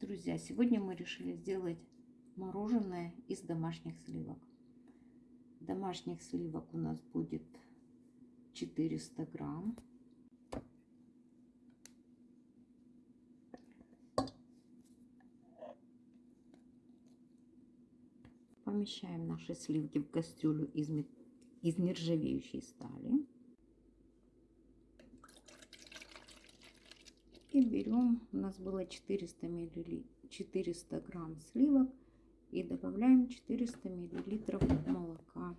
Друзья, сегодня мы решили сделать мороженое из домашних сливок. Домашних сливок у нас будет 400 грамм. Помещаем наши сливки в кастрюлю из, из нержавеющей стали. И берем, у нас было 400 миллилитров, 400 грамм сливок и добавляем 400 миллилитров молока.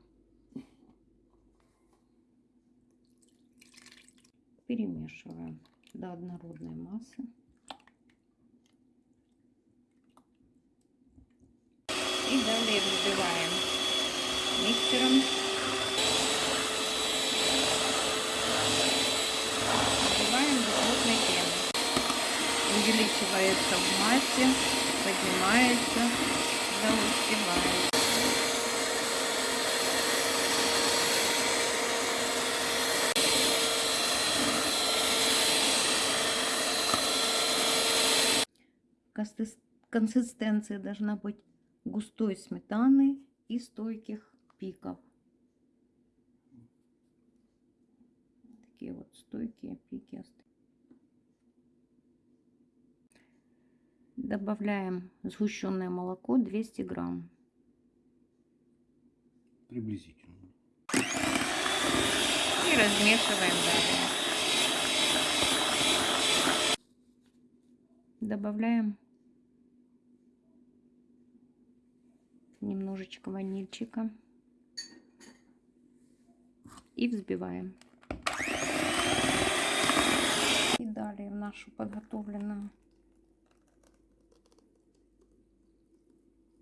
Перемешиваем до однородной массы. И далее взбиваем миксером увеличивается в массе, поднимается, да успевает. Консистенция должна быть густой сметаны и стойких пиков. Такие вот стойкие пики остаются. Добавляем сгущенное молоко 200 грамм. Приблизительно. И размешиваем далее. Добавляем немножечко ванильчика. И взбиваем. И далее в нашу подготовленную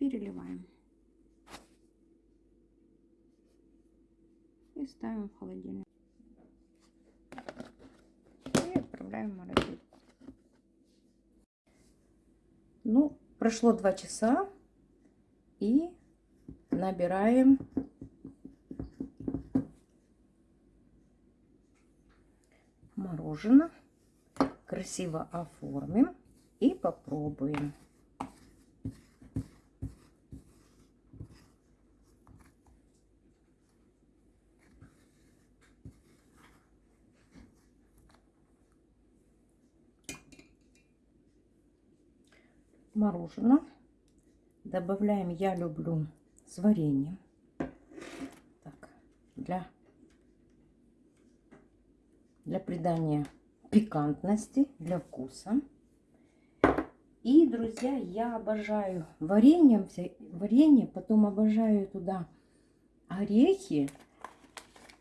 переливаем. И ставим в холодильник. И отправляем в морозилку. Ну, прошло два часа. И набираем мороженое. Красиво оформим и попробуем. Мороженое. Добавляем, я люблю с вареньем. Так, для, для придания пикантности, для вкуса. И, друзья, я обожаю варенье, варенье, потом обожаю туда орехи.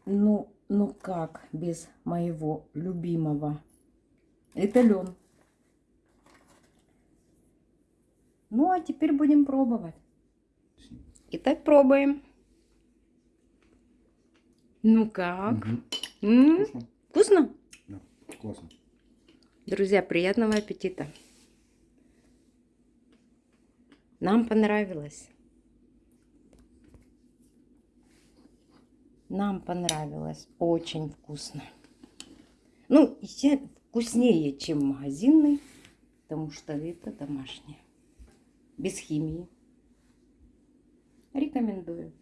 Ну, ну как без моего любимого? Это лен. Ну, а теперь будем пробовать. Итак, пробуем. Ну как? Угу. М -м -м. Вкусно? Да, классно. Друзья, приятного аппетита. Нам понравилось. Нам понравилось. Очень вкусно. Ну, вкуснее, чем магазинный, потому что это домашнее без химии. Рекомендую.